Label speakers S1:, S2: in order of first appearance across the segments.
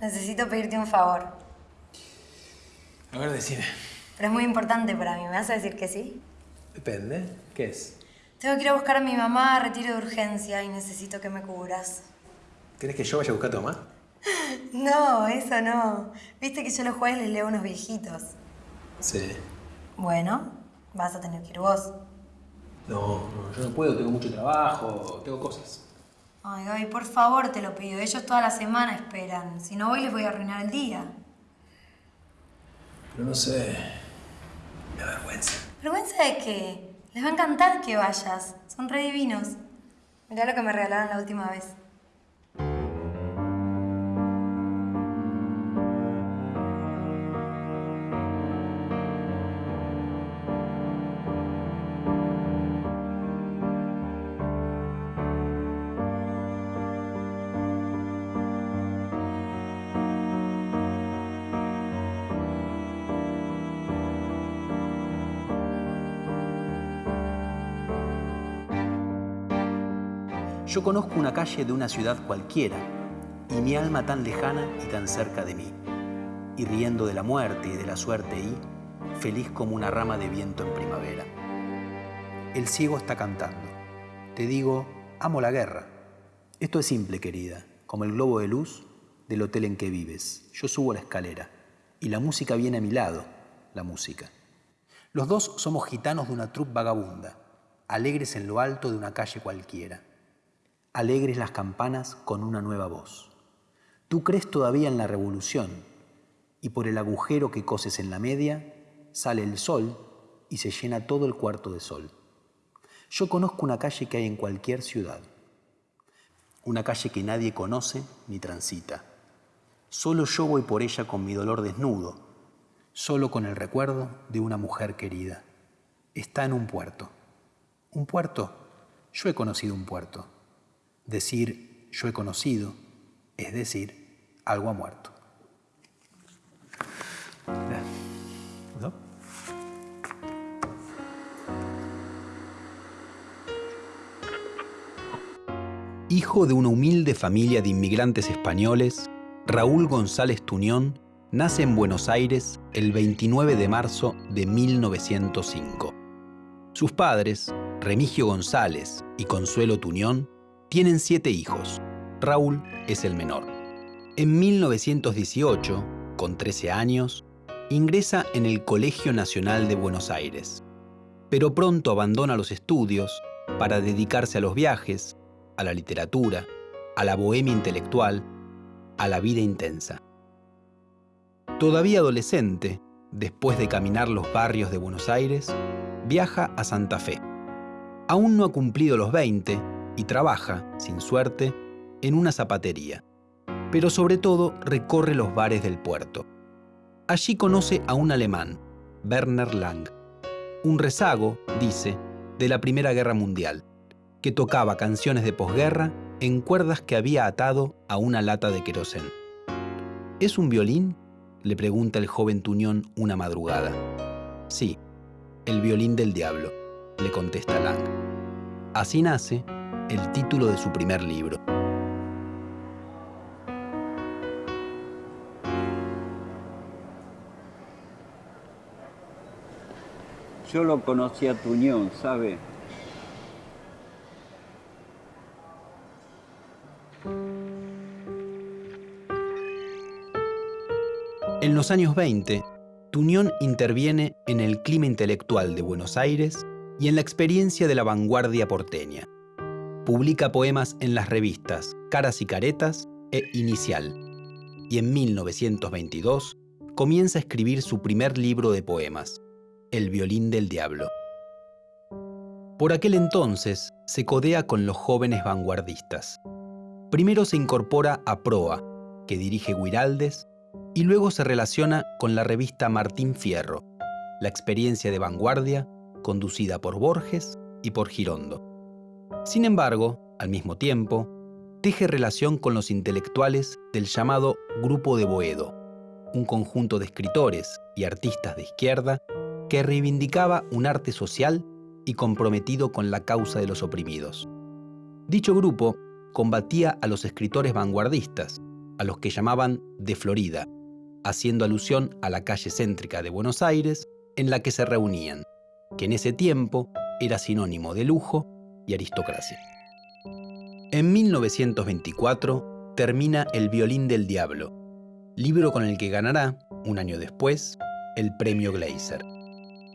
S1: Necesito pedirte un favor.
S2: A ver, decime.
S1: Pero es muy importante para mí. ¿Me vas a decir que sí?
S2: Depende. ¿Qué es?
S1: Tengo que ir a buscar a mi mamá a retiro de urgencia y necesito que me cubras.
S2: ¿Querés que yo vaya a buscar a tu mamá?
S1: No, eso no. Viste que yo los jueves les leo a unos viejitos.
S2: Sí.
S1: Bueno, vas a tener que ir vos.
S2: No, no, yo no puedo, tengo mucho trabajo, tengo cosas.
S1: Ay, Gaby, por favor te lo pido. Ellos toda la semana esperan. Si no voy, les voy a arruinar el día.
S2: Pero no sé. Me da vergüenza.
S1: ¿Vergüenza de qué? Les va a encantar que vayas. Son re divinos. Mirá lo que me regalaron la última vez.
S3: Yo conozco una calle de una ciudad cualquiera y mi alma tan lejana y tan cerca de mí, y riendo de la muerte y de la suerte y feliz como una rama de viento en primavera. El ciego está cantando. Te digo, amo la guerra. Esto es simple, querida, como el globo de luz del hotel en que vives. Yo subo la escalera y la música viene a mi lado, la música. Los dos somos gitanos de una troupe vagabunda, alegres en lo alto de una calle cualquiera alegres las campanas con una nueva voz. Tú crees todavía en la revolución y por el agujero que coses en la media sale el sol y se llena todo el cuarto de sol. Yo conozco una calle que hay en cualquier ciudad, una calle que nadie conoce ni transita. Solo yo voy por ella con mi dolor desnudo, solo con el recuerdo de una mujer querida. Está en un puerto. ¿Un puerto? Yo he conocido un puerto. Decir yo he conocido es decir algo ha muerto. Hijo de una humilde familia de inmigrantes españoles, Raúl González Tuñón nace en Buenos Aires el 29 de marzo de 1905. Sus padres, Remigio González y Consuelo Tuñón, tienen siete hijos. Raúl es el menor. En 1918, con 13 años, ingresa en el Colegio Nacional de Buenos Aires, pero pronto abandona los estudios para dedicarse a los viajes, a la literatura, a la bohemia intelectual, a la vida intensa. Todavía adolescente, después de caminar los barrios de Buenos Aires, viaja a Santa Fe. Aún no ha cumplido los 20 y trabaja, sin suerte, en una zapatería. Pero sobre todo recorre los bares del puerto. Allí conoce a un alemán, Werner Lang, un rezago, dice, de la Primera Guerra Mundial, que tocaba canciones de posguerra en cuerdas que había atado a una lata de querosén. ¿Es un violín? le pregunta el joven Tuñón una madrugada. Sí, el violín del diablo, le contesta Lang. Así nace el título de su primer libro.
S4: Yo lo conocí a Tuñón, ¿sabe?
S3: En los años 20, Tuñón interviene en el clima intelectual de Buenos Aires y en la experiencia de la vanguardia porteña. Publica poemas en las revistas Caras y Caretas e Inicial. Y en 1922 comienza a escribir su primer libro de poemas, El violín del diablo. Por aquel entonces se codea con los jóvenes vanguardistas. Primero se incorpora a Proa, que dirige Guiraldes, y luego se relaciona con la revista Martín Fierro, la experiencia de vanguardia conducida por Borges y por Girondo. Sin embargo, al mismo tiempo, teje relación con los intelectuales del llamado Grupo de Boedo, un conjunto de escritores y artistas de izquierda que reivindicaba un arte social y comprometido con la causa de los oprimidos. Dicho grupo combatía a los escritores vanguardistas, a los que llamaban de Florida, haciendo alusión a la calle céntrica de Buenos Aires en la que se reunían, que en ese tiempo era sinónimo de lujo y aristocracia. En 1924 termina El violín del diablo, libro con el que ganará, un año después, el premio Gleiser.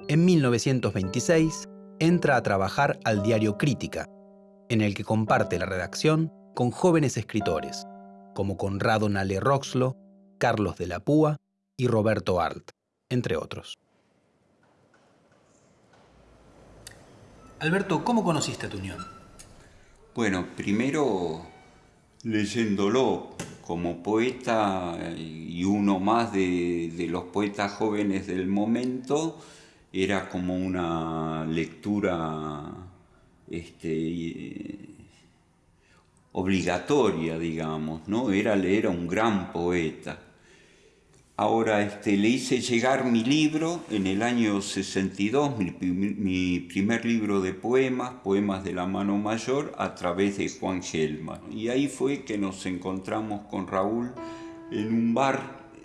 S3: En 1926 entra a trabajar al diario Crítica, en el que comparte la redacción con jóvenes escritores, como Conrado Nale Roxlo, Carlos de la Púa y Roberto Arlt, entre otros.
S2: Alberto, ¿cómo conociste a Tuñón?
S4: Bueno, primero leyéndolo como poeta y uno más de, de los poetas jóvenes del momento, era como una lectura este, obligatoria, digamos, ¿no? Era leer a un gran poeta. Ahora este, le hice llegar mi libro en el año 62, mi, mi, primer libro de poemas, Poemas de la Mano Mayor, a través de Juan Gelman. Y ahí fue que nos encontramos con Raúl en un bar,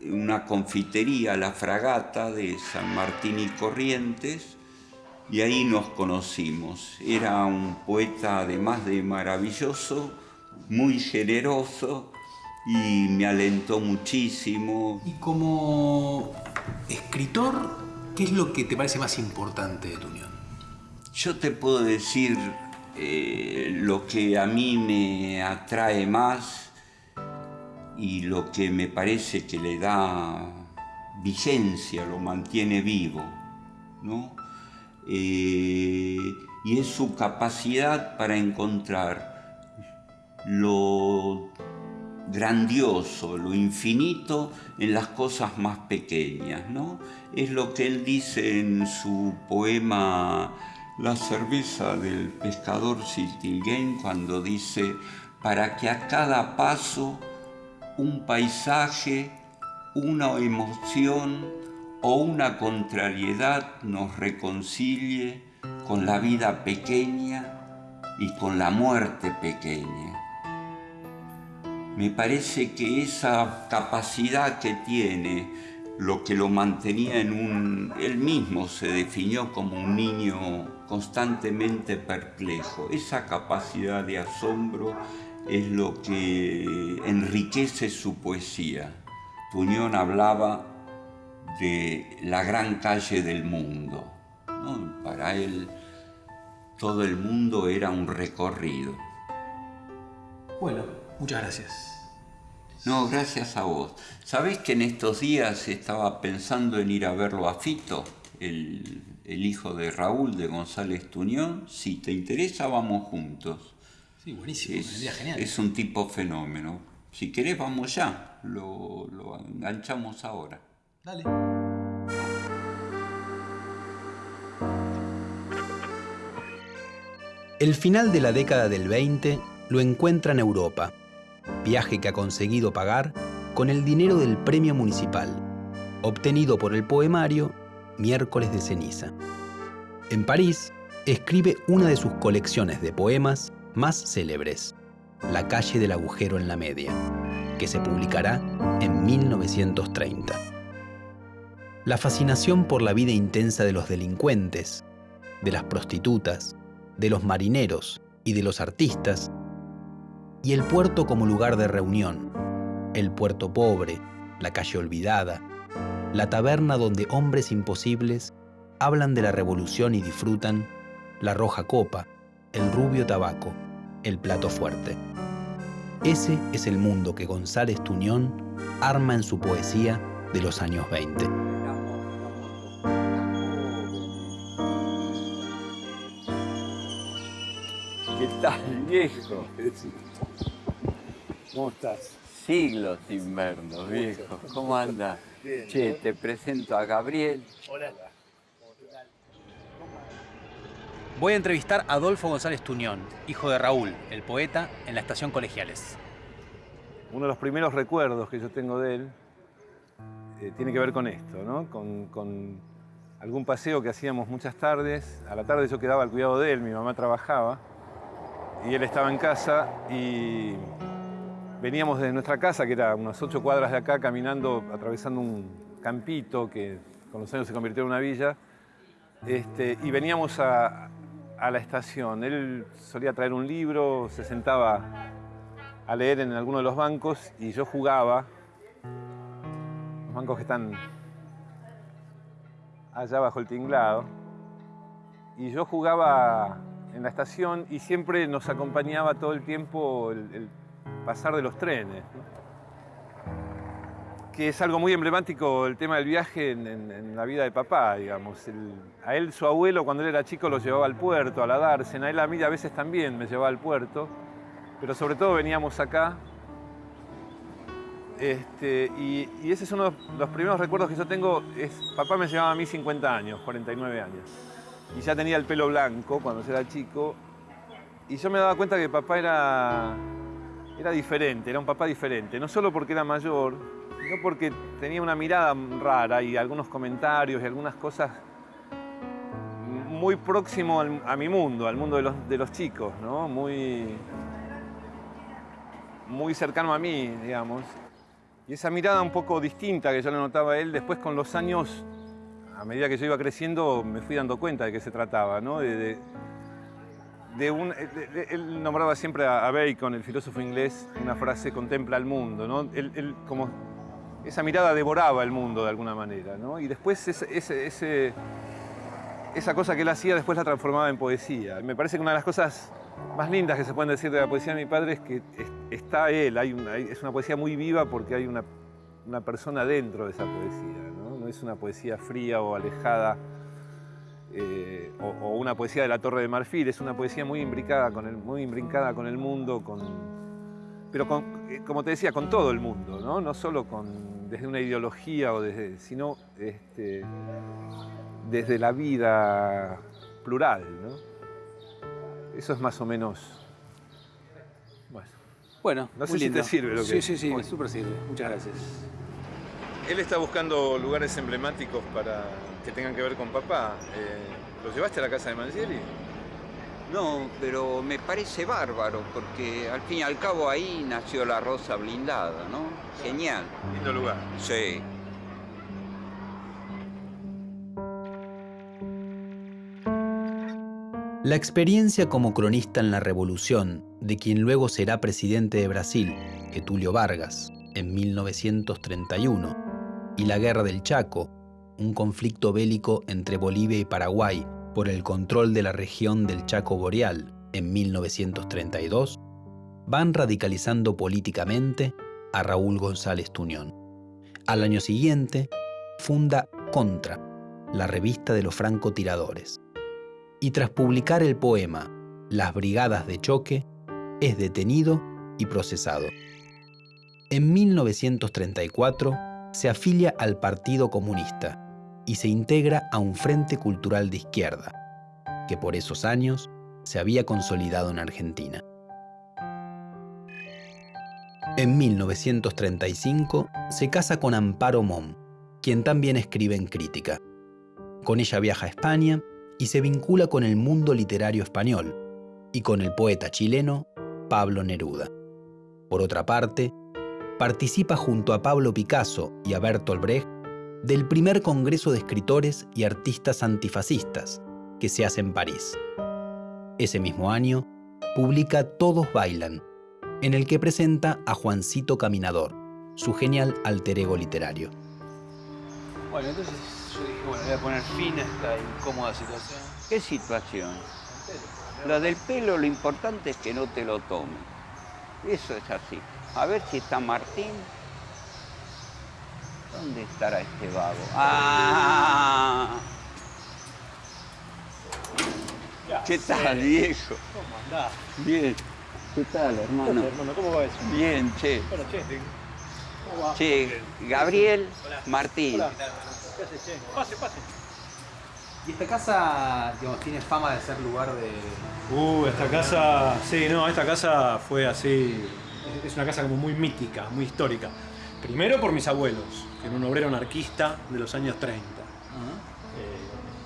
S4: una confitería, La Fragata de San Martín y Corrientes, y ahí nos conocimos. Era un poeta además de maravilloso, muy generoso, y me alentó muchísimo.
S2: Y como escritor, ¿qué es lo que te parece más importante de tu unión?
S4: Yo te puedo decir eh, lo que a mí me atrae más y lo que me parece que le da vigencia, lo mantiene vivo, ¿no? Eh, y es su capacidad para encontrar lo grandioso, lo infinito en las cosas más pequeñas, ¿no? Es lo que él dice en su poema La cerveza del pescador Siltilgain cuando dice para que a cada paso un paisaje, una emoción o una contrariedad nos reconcilie con la vida pequeña y con la muerte pequeña me parece que esa capacidad que tiene, lo que lo mantenía en un... Él mismo se definió como un niño constantemente perplejo. Esa capacidad de asombro es lo que enriquece su poesía. Tuñón hablaba de la gran calle del mundo. Para él todo el mundo era un recorrido.
S2: Bueno, muchas gracias.
S4: No, gracias a vos. ¿Sabés que en estos días estaba pensando en ir a verlo a Fito, el, hijo de Raúl de González Tuñón? Si te interesa, vamos juntos.
S2: Sí, buenísimo,
S4: es,
S2: genial.
S4: Es un tipo fenómeno. Si querés, vamos ya. Lo, lo enganchamos ahora.
S2: Dale.
S3: El final de la década del 20 lo encuentra en Europa viaje que ha conseguido pagar con el dinero del premio municipal, obtenido por el poemario Miércoles de Ceniza. En París, escribe una de sus colecciones de poemas más célebres, La calle del agujero en la media, que se publicará en 1930. La fascinación por la vida intensa de los delincuentes, de las prostitutas, de los marineros y de los artistas y el puerto como lugar de reunión, el puerto pobre, la calle olvidada, la taberna donde hombres imposibles hablan de la revolución y disfrutan la roja copa, el rubio tabaco, el plato fuerte. Ese es el mundo que González Tuñón arma en su poesía de los años 20.
S4: ¿Qué tal, viejo?
S5: ¿Cómo estás?
S4: Siglos sin vernos, viejo. ¿Cómo andas? Che, te presento a Gabriel.
S5: Hola.
S2: Voy a entrevistar a Adolfo González Tuñón, hijo de Raúl, el poeta, en la estación Colegiales.
S5: Uno de los primeros recuerdos que yo tengo de él eh, tiene que ver con esto, ¿no? Con, con, algún paseo que hacíamos muchas tardes. A la tarde yo quedaba al cuidado de él, mi mamá trabajaba y él estaba en casa y veníamos de nuestra casa, que era unas ocho cuadras de acá, caminando, atravesando un campito que con los años se convirtió en una villa, este, y veníamos a, a la estación. Él solía traer un libro, se sentaba a leer en alguno de los bancos y yo jugaba. Los bancos que están allá bajo el tinglado. Y yo jugaba en la estación y siempre nos acompañaba todo el tiempo el, pasar de los trenes. Que es algo muy emblemático el tema del viaje en, la vida de papá, digamos. A él, su abuelo, cuando él era chico, lo llevaba al puerto, a la dársena. A él a mí a veces también me llevaba al puerto. Pero sobre todo veníamos acá. Este, y, y ese es uno de los primeros recuerdos que yo tengo. Es, papá me llevaba a mí 50 años, 49 años. Y ya tenía el pelo blanco cuando era chico. Y yo me daba cuenta que papá era, era diferente, era un papá diferente. No solo porque era mayor, sino porque tenía una mirada rara y algunos comentarios y algunas cosas muy próximo a mi mundo, al mundo de los, de los chicos, ¿no? Muy, muy cercano a mí, digamos. Y esa mirada un poco distinta que yo le notaba a él, después con los años, a medida que yo iba creciendo, me fui dando cuenta de qué se trataba, ¿no? De, un, él nombraba siempre a, Bacon, el filósofo inglés, una frase, contempla el mundo, ¿no? Él, como, esa mirada devoraba el mundo de alguna manera, ¿no? Y después esa cosa que él hacía después la transformaba en poesía. Me parece que una de las cosas más lindas que se pueden decir de la poesía de mi padre es que es- está él, es una poesía muy viva porque hay una, una persona dentro de esa poesía, es una poesía fría o alejada eh, o, o una poesía de la Torre de Marfil, es una poesía muy imbricada con el, muy imbrincada con el mundo, con, pero con, eh, como te decía, con todo el mundo, ¿no? No solo con, desde una ideología, o desde, sino este, desde la vida plural, ¿no? Eso es más o menos... Bueno.
S2: Bueno,
S5: No sé
S2: muy
S5: si te sirve lo que-
S2: Sí, sí, sí, súper sirve. Muchas gracias.
S5: Él está buscando lugares emblemáticos para que tengan que ver con papá. Eh, ¿Lo llevaste a la casa de Mangieri?
S4: No, pero me parece bárbaro, porque al fin y al cabo ahí nació la rosa blindada, ¿no? Genial.
S5: Lindo lugar.
S4: Sí.
S3: La experiencia como cronista en la Revolución de quien luego será presidente de Brasil, Getulio Vargas, en 1931, y la Guerra del Chaco, un conflicto bélico entre Bolivia y Paraguay por el control de la región del Chaco Boreal en 1932, van radicalizando políticamente a Raúl González Tuñón. Al año siguiente, funda Contra, la revista de los francotiradores y tras publicar el poema Las Brigadas de Choque, es detenido y procesado. En 1934 se afilia al Partido Comunista y se integra a un Frente Cultural de Izquierda, que por esos años se había consolidado en Argentina. En 1935 se casa con Amparo Mom, quien también escribe en crítica. Con ella viaja a España y se vincula con el mundo literario español y con el poeta chileno Pablo Neruda. Por otra parte, participa junto a Pablo Picasso y a Bertolt Brecht del primer Congreso de Escritores y Artistas Antifascistas que se hace en París. Ese mismo año, publica Todos Bailan, en el que presenta a Juancito Caminador, su genial alter ego literario.
S2: Bueno, entonces yo dije, bueno, voy a poner fin a esta incómoda situación.
S4: ¿Qué situación? La del pelo, lo importante es que no te lo tomen. Eso es así. A ver si está Martín. ¿Dónde estará este vago? ¡Ah! ¿Qué tal, viejo?
S6: ¿Cómo andás?
S4: Bien. ¿Qué tal, hermano?
S6: Hermano, ¿cómo va eso?
S4: Bien, che.
S6: Bueno, che, ¿cómo va?
S4: Che, Gabriel Martín.
S6: Hola. ¿Qué haces, che? Pase, pase.
S2: Y esta casa, digamos, tiene fama de ser lugar de...
S6: Uh, esta casa, sí, no, esta casa fue así, es una casa como muy mítica, muy histórica. Primero por mis abuelos, que era un obrero anarquista de los años 30. Eh,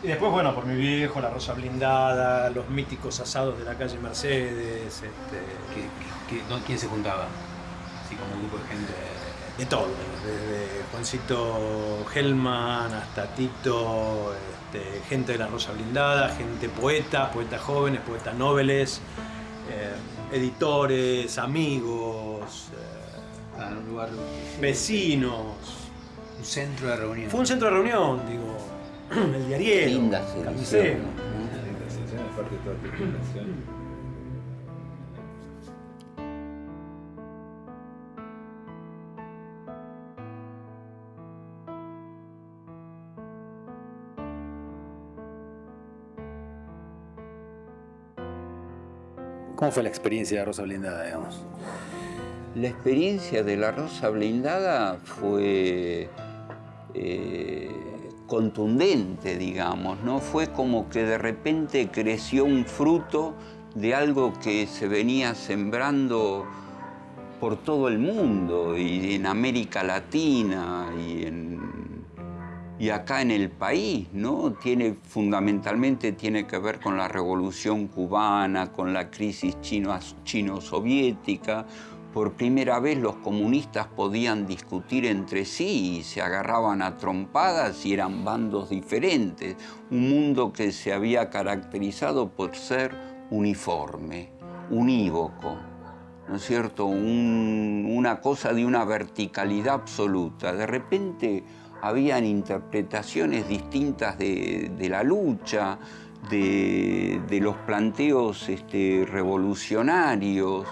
S6: y después, bueno, por mi viejo, la rosa blindada, los míticos asados de la calle Mercedes, este.
S2: ¿Quién se juntaba?
S6: así como un grupo de gente de todo, desde Juancito Hellman hasta Tito, este, gente de la Rosa Blindada, gente poeta, poetas jóvenes, poetas nobles, eh, editores, amigos, eh,
S2: Ah, en un lugar.
S6: vecinos.
S2: Un centro de reunión.
S6: Fue un centro de reunión, digo, el diariero,
S4: Linda
S5: articulación.
S2: ¿Cómo fue la experiencia de Rosa Blindada, digamos?
S4: La experiencia de la Rosa Blindada fue eh, contundente, digamos, ¿no? Fue como que de repente creció un fruto de algo que se venía sembrando por todo el mundo y en América Latina y, en- y acá en el país, ¿no? Tiene, fundamentalmente tiene que ver con la revolución cubana, con la crisis chino- chino-soviética. Por primera vez los comunistas podían discutir entre sí y se agarraban a trompadas y eran bandos diferentes. Un mundo que se había caracterizado por ser uniforme, unívoco. ¿no es cierto? Un- una cosa de una verticalidad absoluta. De repente habían interpretaciones distintas de, la lucha, de, de los planteos este, revolucionarios.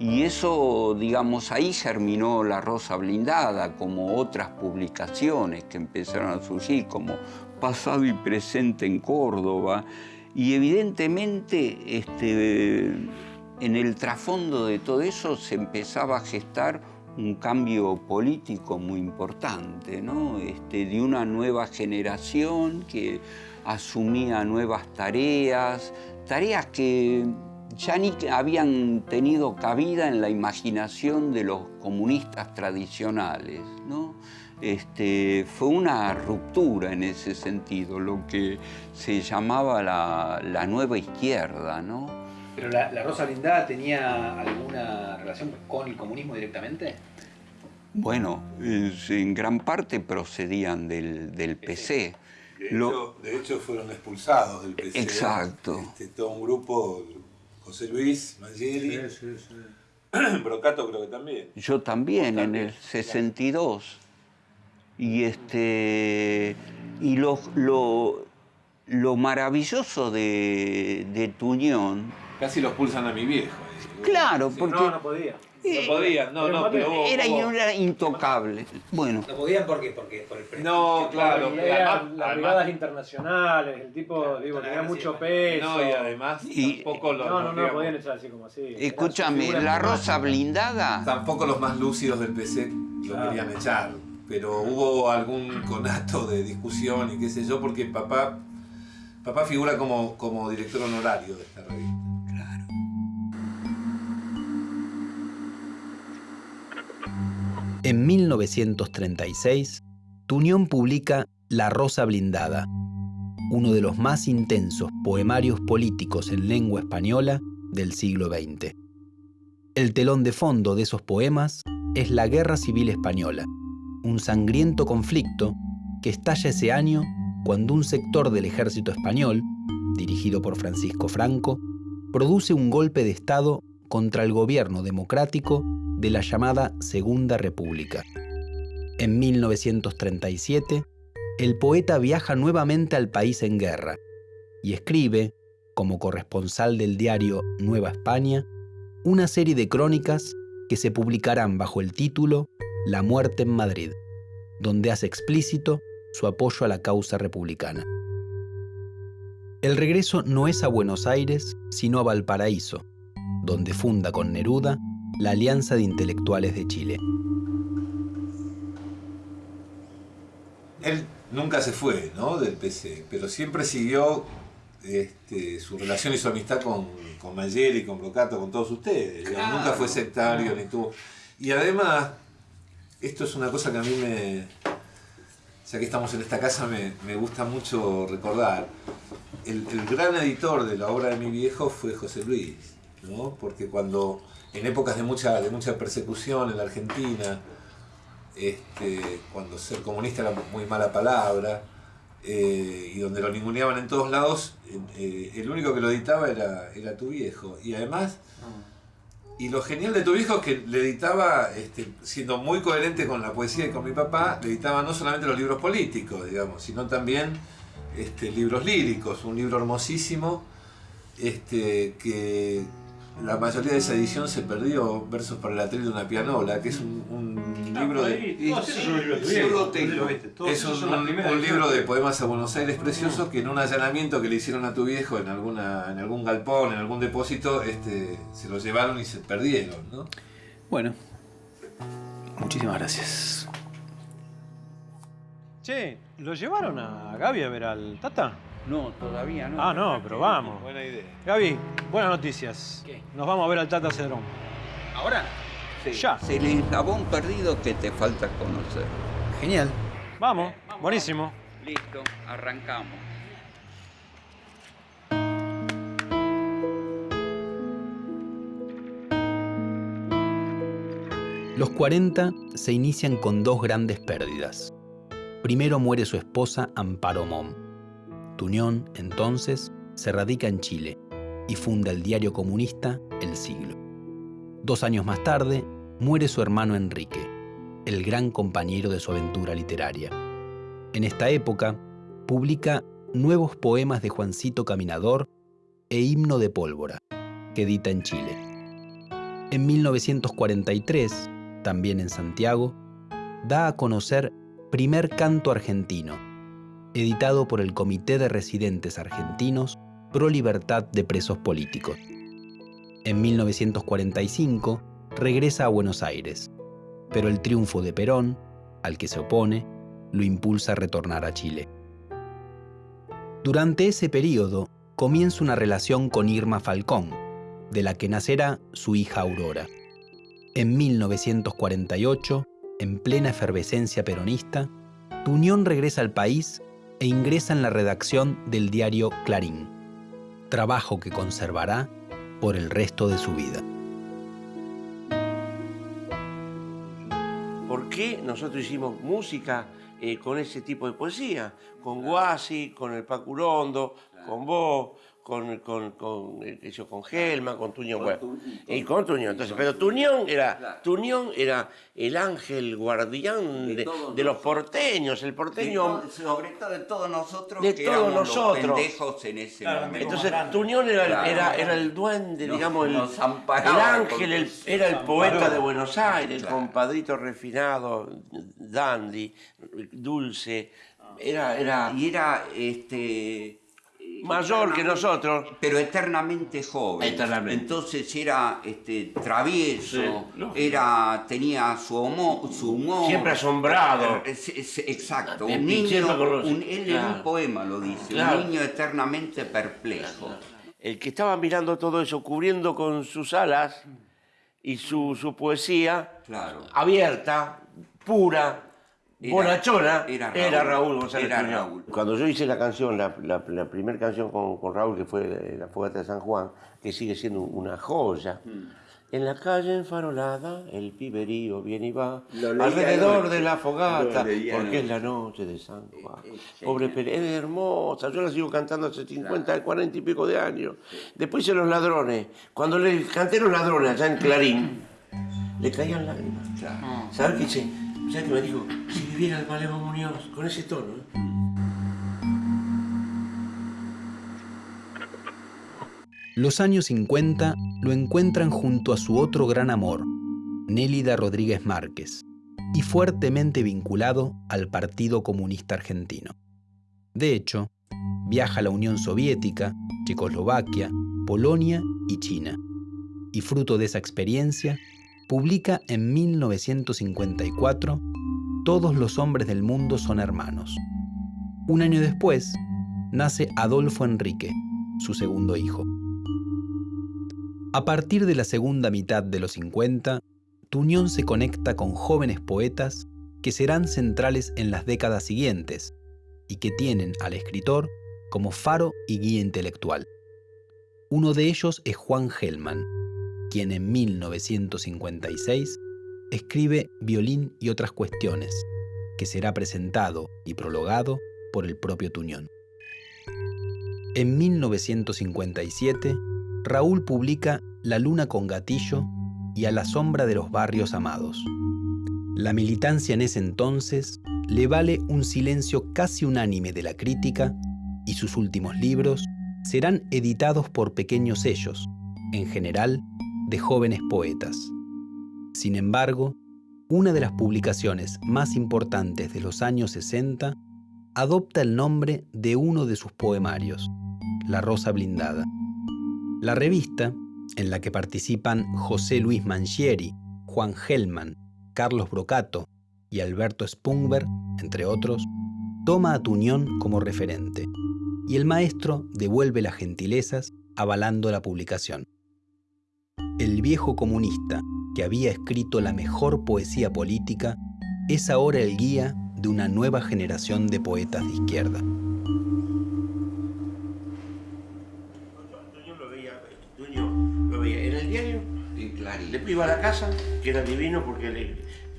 S4: Y eso, digamos, ahí germinó La Rosa Blindada, como otras publicaciones que empezaron a surgir, como Pasado y Presente en Córdoba. Y evidentemente, este, en el trasfondo de todo eso se empezaba a gestar un cambio político muy importante, ¿no? Este, de una nueva generación que asumía nuevas tareas, tareas que ya ni habían tenido cabida en la imaginación de los comunistas tradicionales, ¿no? Este, fue una ruptura en ese sentido, lo que se llamaba la, la nueva izquierda, ¿no?
S2: ¿Pero la, la Rosa Blindada tenía alguna relación con el comunismo directamente?
S4: Bueno, en gran parte procedían del, del PC.
S7: De,
S4: Lo-
S7: hecho, de hecho, fueron expulsados del PC.
S4: Exacto.
S7: Este, todo un grupo, José Luis, Mangieri, Brocato creo que también.
S4: Yo también, en el 62. Y, este, y lo, lo, lo maravilloso de, de tu unión,
S5: Casi los pulsan a mi viejo.
S4: claro, porque
S6: No, no podía.
S5: No podían, no, no, pero vos-
S4: era,
S5: vos-
S4: era intocable. Bueno,
S2: No podían porque, porque por el prestigio.
S5: No, claro.
S6: Las brigadas internacionales, el tipo, digo, tenía mucho peso.
S5: No, y además
S4: Y-
S5: tampoco lo.
S6: No, no, no,
S5: digamos,
S6: podían echar así como así.
S4: Escúchame, la rosa blindada,
S7: Tampoco los más lúcidos del PC lo
S6: Claro.
S7: querían echar. Pero hubo algún conato de discusión y qué sé yo, porque papá, papá figura como, como director honorario de esta revista.
S3: En 1936, Tuñón publica La Rosa Blindada, uno de los más intensos poemarios políticos en lengua española del siglo XX. El telón de fondo de esos poemas es la Guerra Civil Española, un sangriento conflicto que estalla ese año cuando un sector del ejército español, dirigido por Francisco Franco, produce un golpe de Estado contra el gobierno democrático de la llamada Segunda República. En 1937, el poeta viaja nuevamente al país en guerra y escribe, como corresponsal del diario Nueva España, una serie de crónicas que se publicarán bajo el título La muerte en Madrid, donde hace explícito su apoyo a la causa republicana. El regreso no es a Buenos Aires, sino a Valparaíso, donde funda con Neruda la Alianza de Intelectuales de Chile.
S7: Él nunca se fue ¿no? del PC, pero siempre siguió este, su relación y su amistad con, con Mangieri, con Brocato, con todos ustedes. Nunca fue sectario ni tuvo. Y además, esto es una cosa que a mí me. Ya que estamos en esta casa, me, me gusta mucho recordar. El, el gran editor de la obra de mi viejo fue José Luis.
S5: ¿no? Porque cuando, en épocas de mucha, de mucha persecución en la Argentina, este, cuando ser comunista era muy mala palabra, eh, y donde lo ninguneaban en todos lados, eh, el único que lo editaba era, era tu viejo. Y además, y lo genial de tu viejo es que le editaba, este, siendo muy coherente con la poesía y con mi papá, le editaba no solamente los libros políticos, digamos, sino también este, libros líricos, un libro hermosísimo, que la mayoría de esa edición se perdió, Versos para el atril de una pianola, que es un, un libro de... Es un, libro de poemas a Buenos Aires precioso que en un allanamiento que le hicieron a tu viejo en alguna en algún galpón, en algún depósito, este, se lo llevaron y se perdieron, ¿no?
S3: Bueno, muchísimas gracias.
S6: Che, ¿lo llevaron a Gaby a ver al Tata?
S4: No, todavía no.
S6: Ah, no, pero vamos.
S5: Buena idea.
S6: Gaby, buenas noticias.
S2: ¿Qué?
S6: Nos vamos a ver al Tata Cedrón.
S2: ¿Ahora?
S4: Sí,
S6: Ya.
S4: Es el eslabón perdido que te falta conocer.
S3: Genial.
S6: Vamos, buenísimo.
S4: Listo, arrancamos.
S3: Los 40 se inician con dos grandes pérdidas. Primero muere su esposa Amparo Mom. Entonces, se radica en Chile y funda el diario comunista El Siglo. Dos años más tarde, muere su hermano Enrique, el gran compañero de su aventura literaria. En esta época, publica Nuevos Poemas de Juancito Caminador e Himno de Pólvora, que edita en Chile. En 1943, también en Santiago, da a conocer Primer Canto Argentino, editado por el Comité de Residentes Argentinos Pro Libertad de Presos Políticos. En 1945 regresa a Buenos Aires, pero el triunfo de Perón, al que se opone, lo impulsa a retornar a Chile. Durante ese periodo comienza una relación con Irma Falcón, de la que nacerá su hija Aurora. En 1948, en plena efervescencia peronista, Tuñón regresa al país e ingresa en la redacción del diario Clarín, trabajo que conservará por el resto de su vida.
S8: ¿Por qué nosotros hicimos música eh, con ese tipo de poesía? Con Guasi, con el Pacurondo, con vos, con, con, con, eh, eso, con Gelma, con Tuñón. bueno, y con Tuñón. Entonces, pero Tuñón era, Tuñón era el ángel guardián de,
S4: De todos
S8: de los porteños, el porteño.
S4: sobre todo de todos nosotros
S8: De
S4: que
S8: todos
S4: éramos
S8: nosotros.
S4: los pendejos en ese
S6: Claro,
S4: momento.
S8: Entonces. Tuñón era,
S4: Claro.
S8: era, era el duende,
S4: Nos-
S8: digamos, el, el ángel, el- era el poeta de Buenos Aires, el compadrito refinado, dandy, dulce. Era, era
S4: Y era este
S8: mayor que nosotros.
S4: pero eternamente joven.
S8: Eternamente.
S4: Entonces era este travieso,
S8: Sí,
S4: era tenía su humor, su humor.
S8: Siempre asombrado.
S4: Es- es- exacto, un niño, un- él en un
S8: claro.
S4: poema lo dice,
S8: Claro.
S4: un niño eternamente perplejo.
S8: El que estaba mirando todo eso, cubriendo con sus alas y su, su poesía
S4: Claro.
S8: abierta, pura,
S4: Era-
S8: bonachona,
S4: era
S8: era
S4: Raúl.
S8: González
S4: Era. Raúl.
S8: Cuando yo hice la canción, la, la, primera canción con, con Raúl, que fue eh, La Fogata de San Juan, que sigue siendo una joya.
S4: Mm.
S8: En la calle enfarolada, el piberío viene y va, alrededor de la fogata, porque es la noche de San Juan.
S4: Eh, eh,
S8: Pobre. Pérez, es hermosa, yo la sigo cantando hace 50, 40 y pico de años. Después hice Los Ladrones. Cuando le canté Los Ladrones allá en Clarín, le caían lágrimas.
S4: Claro.
S8: ¿Sabes qué hice? ¿Sabes qué me dijo? Si viviera el Malemo Muñoz, con ese tono. ¿eh?
S3: Los años 50 lo encuentran junto a su otro gran amor, Nélida Rodríguez Márquez, y fuertemente vinculado al Partido Comunista Argentino. De hecho, viaja a la Unión Soviética, Checoslovaquia, Polonia y China, y fruto de esa experiencia, publica en 1954 Todos los hombres del mundo son hermanos. Un año después, nace Adolfo Enrique, su segundo hijo. A partir de la segunda mitad de los 50, Tuñón se conecta con jóvenes poetas que serán centrales en las décadas siguientes y que tienen al escritor como faro y guía intelectual. Uno de ellos es Juan Gelman, quien en 1956 escribe Violín y otras cuestiones, que será presentado y prologado por el propio Tuñón. En 1957, Raúl publica La luna con gatillo y A la sombra de los barrios amados. La militancia en ese entonces le vale un silencio casi unánime de la crítica y sus últimos libros serán editados por pequeños sellos, en general de jóvenes poetas. Sin embargo, una de las publicaciones más importantes de los años 60 adopta el nombre de uno de sus poemarios, La Rosa Blindada. La revista, en la que participan José Luis Mangieri, Juan Gelman, Carlos Brocato y Alberto Spungber, entre otros, toma a Tuñón como referente, y el maestro devuelve las gentilezas avalando la publicación. El viejo comunista, que había escrito la mejor poesía política, es ahora el guía de una nueva generación de poetas de izquierda.
S8: Tuñón lo veía, Tuñón lo veía en el diario, a la casa, que era divino porque le,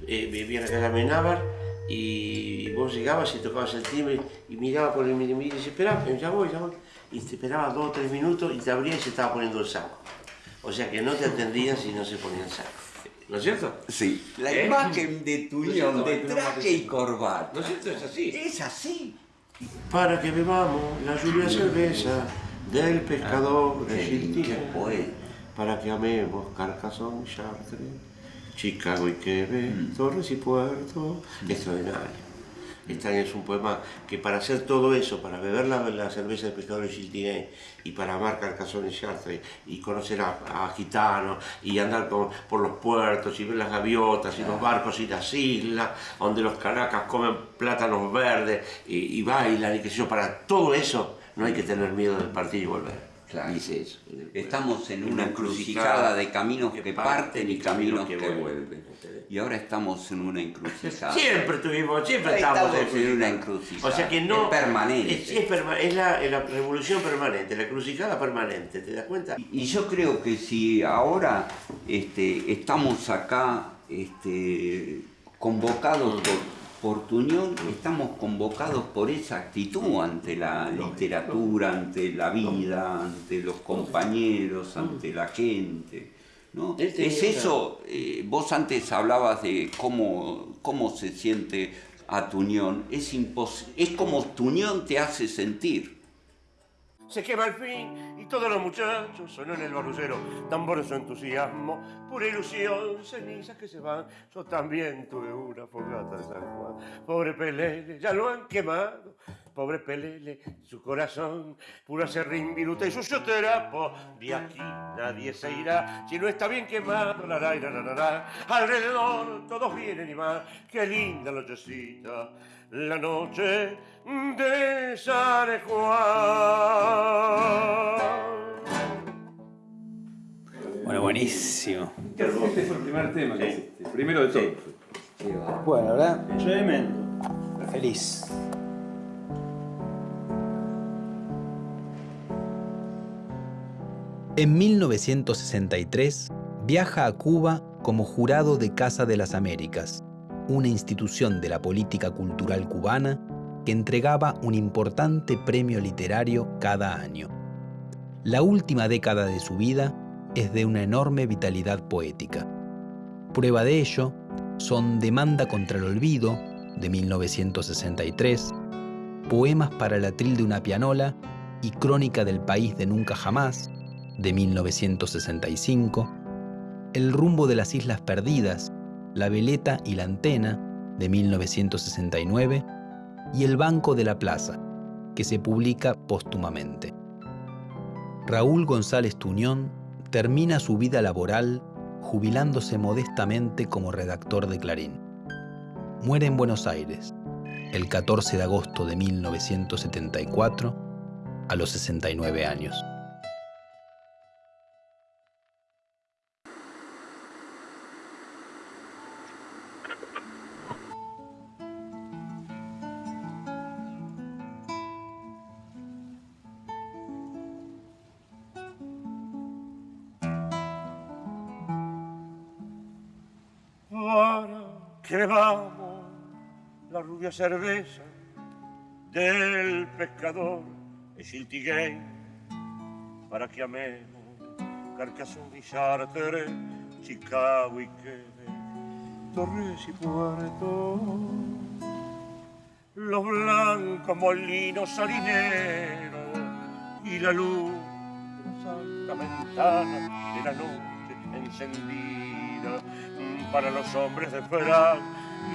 S8: eh, vivía en la casa Menábar, y vos llegabas y tocabas el timbre y miraba por el y dice, espera, ya voy, ya voy. Y te esperaba dos o tres minutos y te abría y se estaba poniendo el saco. O sea que no te atendían si no se ponía el saco. ¿No es cierto?
S4: Sí, la
S8: ¿Eh?
S4: imagen de Tuñón,
S8: ¿No
S4: de traje y corbata.
S8: ¿No es cierto? Es así.
S4: Es así.
S8: Para que bebamos la lluvia cerveza del pescador de
S4: poeta.
S8: Para que amemos Carcassonne, Chartres, Chicago y Quebec, Torres y Puerto. Extraordinario. Extraordinario es un poema que para hacer todo eso, para beber la, la cerveza del pescador de Chiltiné y para amar Carcassonne y Chartres y conocer a, a gitanos y andar con- por los puertos y ver las gaviotas y los barcos y las islas donde los caracas comen plátanos verdes y, y bailan y qué sé yo, para todo eso no hay que tener miedo de partir y volver.
S4: Claro.
S8: Dice eso.
S4: Estamos en una encrucijada
S8: encrucijada
S4: de caminos
S8: que parten
S4: y caminos que vuelven. Y ahora estamos en una encrucijada.
S8: Siempre tuvimos, siempre
S4: Estamos
S8: estamos
S4: en una encrucijada.
S8: O sea que no.
S4: Es permanente.
S8: Es, es perma- es la, es la revolución permanente, la crucijada permanente, ¿te das cuenta?
S4: Y yo creo que si ahora este, estamos acá este, convocados por, por tu unión, estamos convocados por esa actitud ante la literatura, ante la vida, ante los compañeros, ante la gente. ¿no? Es eso, eh, vos antes hablabas de cómo, cómo se siente a tu unión, es, impos- es como tu unión te hace sentir.
S8: Se quema el fin todos los muchachos sonó en el barrucero. Tambores su entusiasmo, pura ilusión, cenizas que se van. Yo también tuve una fogata de San Juan. Pobre Pelele, ya lo han quemado. Pobre Pelele, su corazón, pura serrín, viruta y sucio terapo. De aquí nadie se irá si no está bien quemado. La, la, la, la, la, la. Alrededor todos vienen y van. Qué linda nochecita, la noche de San Juan.
S2: Bueno, buenísimo.
S5: Este fue el primer tema que hiciste, el primero de todos.
S2: Bueno, la verdad, tremendo. Feliz.
S3: En 1963 viaja a Cuba como jurado de Casa de las Américas, una institución de la política cultural cubana que entregaba un importante premio literario cada año. La última década de su vida es de una enorme vitalidad poética. Prueba de ello son Demanda contra el Olvido, de 1963, Poemas para el atril de una pianola y Crónica del País de Nunca Jamás, de 1965, El rumbo de las Islas Perdidas, La Veleta y la Antena, de 1969, y El Banco de la Plaza, que se publica póstumamente. Raúl González Tuñón termina su vida laboral jubilándose modestamente como redactor de Clarín. Muere en Buenos Aires el 14 de agosto de 1974 a los 69 años.
S9: Cerveza del pescador de Chiltiguey, para que amemos Carcassonne y Chartres, Chicago y Quebec, Torres y Puerto, los blancos molinos harineros y la luz de la santa ventana de la noche encendida para los hombres de Frank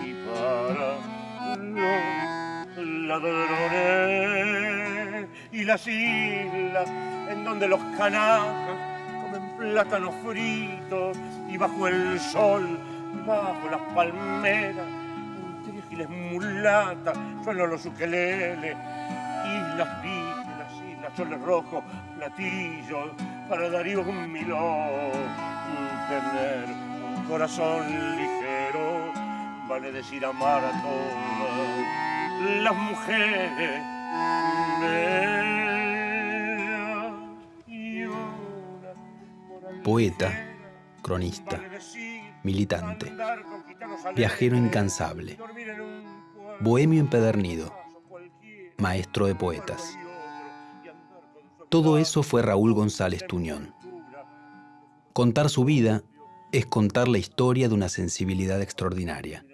S9: y para los ladrones y las islas en donde los canacas comen plátanos fritos y bajo el sol, bajo las palmeras, giles mulatas, suenan los ukeleles, islas vígenas, islas soles rojos, platillos, para Darío un milón, tener un corazón ligero, vale decir amar a todas las mujeres.
S3: Poeta, cronista, militante, viajero incansable, bohemio empedernido, maestro de poetas. Todo eso fue Raúl González Tuñón. Contar su vida es contar la historia de una sensibilidad extraordinaria,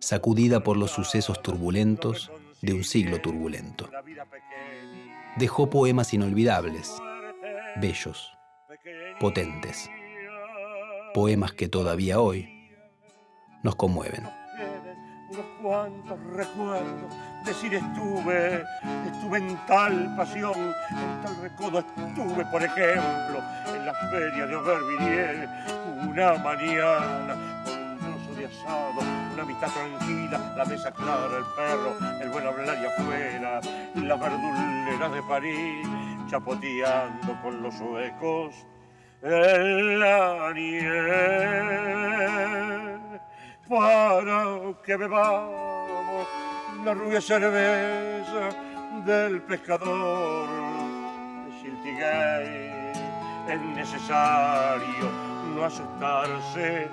S3: sacudida por los sucesos turbulentos de un siglo turbulento. Dejó poemas inolvidables, bellos, potentes, poemas que todavía hoy nos conmueven.
S9: cuantos recuerdos. Decir estuve, estuve en tal pasión, en tal recodo estuve, por ejemplo, en la feria de Aubervilliers, una mañana con un trozo de asado, una amistad tranquila, la mesa clara, el perro, el buen hablar y afuera, las verduleras de París, chapoteando con los suecos en la nieve para que bebamos la rubia cerveza del pescador de Chiltiguey. Es necesario no asustarse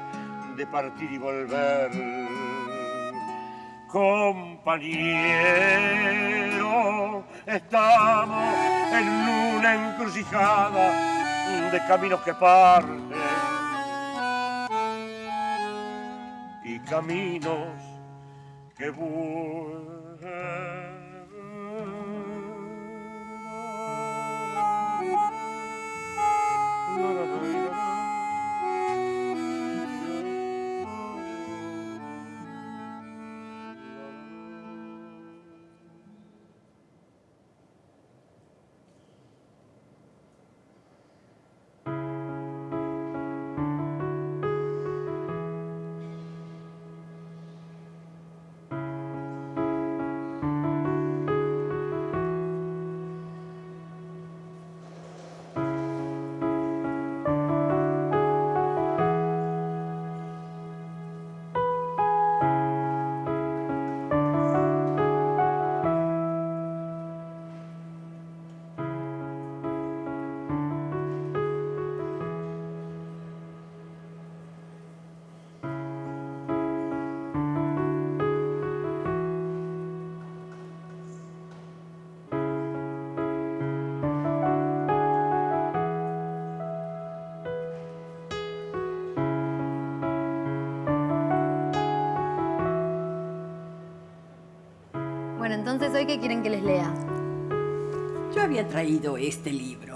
S9: de partir y volver. Compañero, estamos en una encrucijada de caminos que parten y caminos que
S1: Bueno, entonces hoy qué quieren que les lea.
S10: Yo había traído este libro.